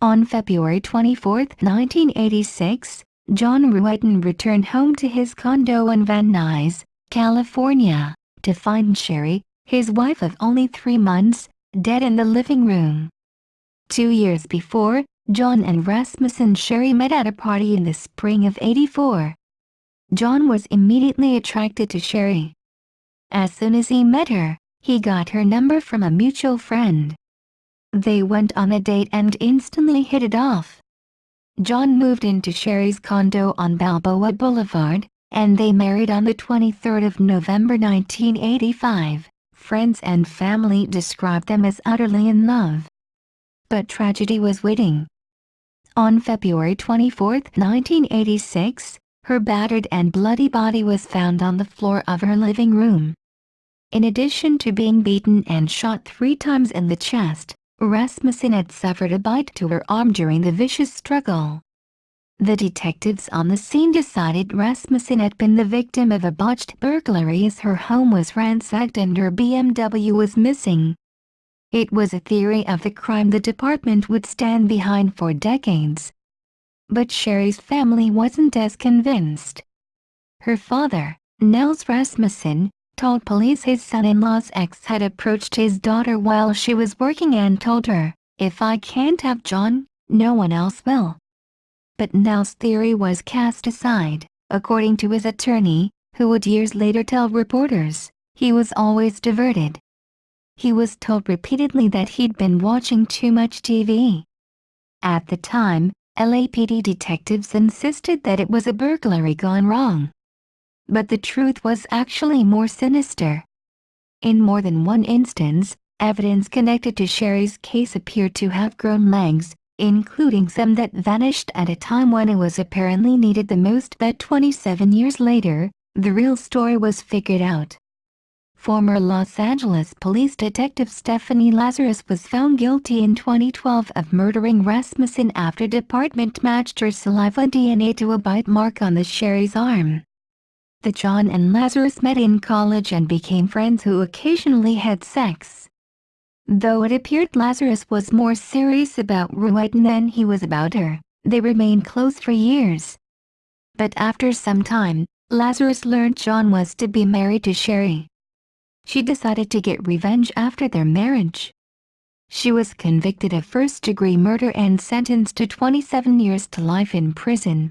On February 24, 1986, John Ruetten returned home to his condo in Van Nuys, California, to find Sherri, his wife of only three months, dead in the living room. Two years before, John and Rasmus and Sherri met at a party in the spring of 84. John was immediately attracted to Sherri. As soon as he met her, he got her number from a mutual friend. They went on a date and instantly hit it off. John moved into Sherri's condo on Balboa Boulevard, and they married on the 23rd of November 1985. Friends and family described them as utterly in love. But tragedy was waiting. On February 24, 1986, her battered and bloody body was found on the floor of her living room. In addition to being beaten and shot three times in the chest, Rasmussen had suffered a bite to her arm during the vicious struggle. The detectives on the scene decided Rasmussen had been the victim of a botched burglary as her home was ransacked and her BMW was missing. It was a theory of the crime the department would stand behind for decades. But Sherri's family wasn't as convinced. Her father, Nels Rasmussen, told police his son-in-law's ex had approached his daughter while she was working and told her, if I can't have John, no one else will. But Nell's theory was cast aside, according to his attorney, who would years later tell reporters, he was always diverted. He was told repeatedly that he'd been watching too much TV. At the time, LAPD detectives insisted that it was a burglary gone wrong but the truth was actually more sinister. In more than one instance, evidence connected to Sherri's case appeared to have grown legs, including some that vanished at a time when it was apparently needed the most but 27 years later, the real story was figured out. Former Los Angeles police detective Stephanie Lazarus was found guilty in 2012 of murdering Rasmussen after department matched her saliva DNA to a bite mark on the Sherri's arm that John and Lazarus met in college and became friends who occasionally had sex. Though it appeared Lazarus was more serious about Ruetten than he was about her, they remained close for years. But after some time, Lazarus learned John was to be married to Sherri. She decided to get revenge after their marriage. She was convicted of first-degree murder and sentenced to 27 years to life in prison.